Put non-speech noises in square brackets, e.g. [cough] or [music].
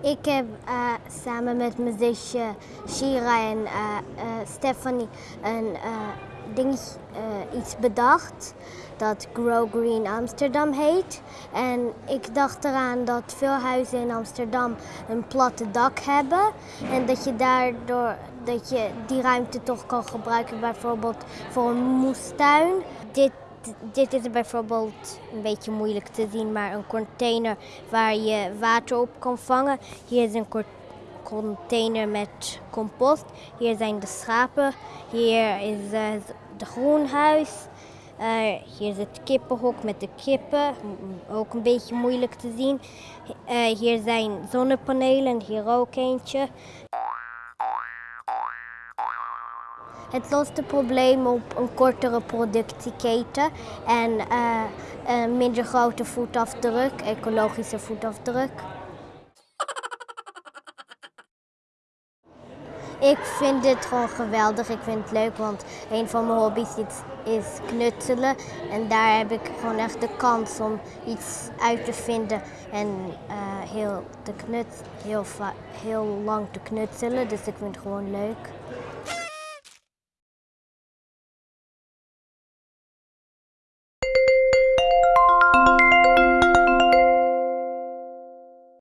Ik heb uh, samen met mijn zusje Shira en uh, Stephanie een ding, iets bedacht dat Grow Green Amsterdam heet. En ik dacht eraan dat veel huizen in Amsterdam een platte dak hebben. En dat je daardoor dat je die ruimte toch kan gebruiken, bijvoorbeeld voor een moestuin. Dit dit is bijvoorbeeld een beetje moeilijk te zien, maar een container waar je water op kan vangen. Hier is een container met compost. Hier zijn de schapen. Hier is uh, de groenhuis. Uh, hier is het kippenhok met de kippen, ook een beetje moeilijk te zien. Uh, hier zijn zonnepanelen, hier ook eentje. Het lost het probleem op een kortere productieketen en een minder grote voetafdruk, ecologische voetafdruk. [laughs] Ik vind dit gewoon geweldig. Ik vind het leuk, want een van mijn hobby's is, knutselen. En daar heb ik gewoon echt de kans om iets uit te vinden en uh, heel, te knut, heel, heel lang te knutselen. Dus ik vind het gewoon leuk.